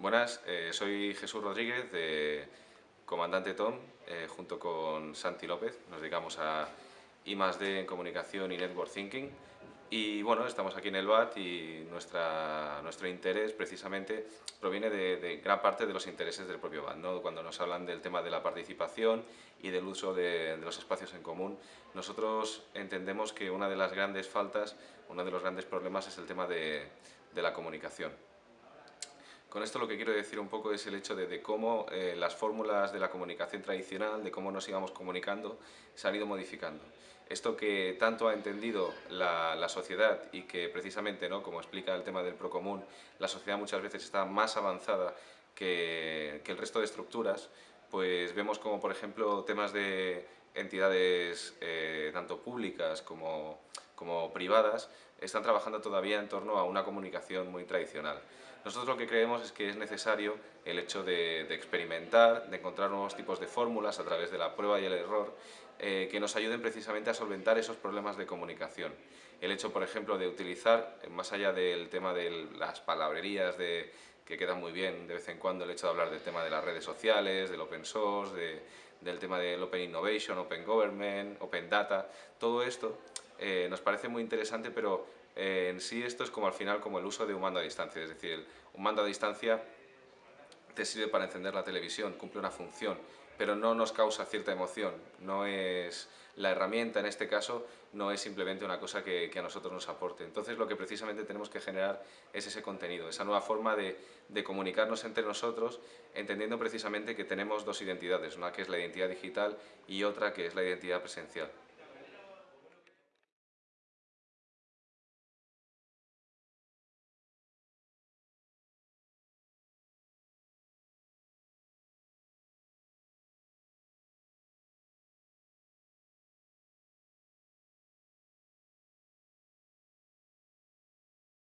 Buenas, eh, soy Jesús Rodríguez de Comandante Tom, eh, junto con Santi López. Nos dedicamos a I+.D. en Comunicación y Network Thinking. Y bueno, estamos aquí en el BAT y nuestra, nuestro interés precisamente proviene de, gran parte de los intereses del propio BAT. Cuando nos hablan del tema de la participación y del uso de, los espacios en común, nosotros entendemos que una de las grandes faltas, uno de los grandes problemas es el tema de la comunicación. Con esto lo que quiero decir un poco es el hecho de, cómo eh, las fórmulas de la comunicación tradicional, de cómo nos íbamos comunicando, se han ido modificando. Esto que tanto ha entendido la, sociedad y que precisamente, ¿no? como explica el tema del procomún, la sociedad muchas veces está más avanzada que, el resto de estructuras, pues vemos como, por ejemplo, temas de entidades eh, tanto públicas como, como privadas están trabajando todavía en torno a una comunicación muy tradicional. Nosotros lo que creemos es que es necesario el hecho de, experimentar, de encontrar nuevos tipos de fórmulas a través de la prueba y el error eh, que nos ayuden precisamente a solventar esos problemas de comunicación. El hecho, por ejemplo, de utilizar, más allá del tema de las palabrerías de, que quedan muy bien de vez en cuando, el hecho de hablar del tema de las redes sociales, del open source, del tema del open innovation, open government, open data, todo esto eh, nos parece muy interesante, pero eh, en sí esto es como al final como el uso de un mando a distancia, es decir, un mando a distancia te sirve para encender la televisión, cumple una función, pero no nos causa cierta emoción, no es la herramienta en este caso, no es simplemente una cosa que, a nosotros nos aporte. Entonces lo que precisamente tenemos que generar es ese contenido, esa nueva forma de, de comunicarnos entre nosotros, entendiendo precisamente que tenemos dos identidades, una que es la identidad digital y otra que es la identidad presencial.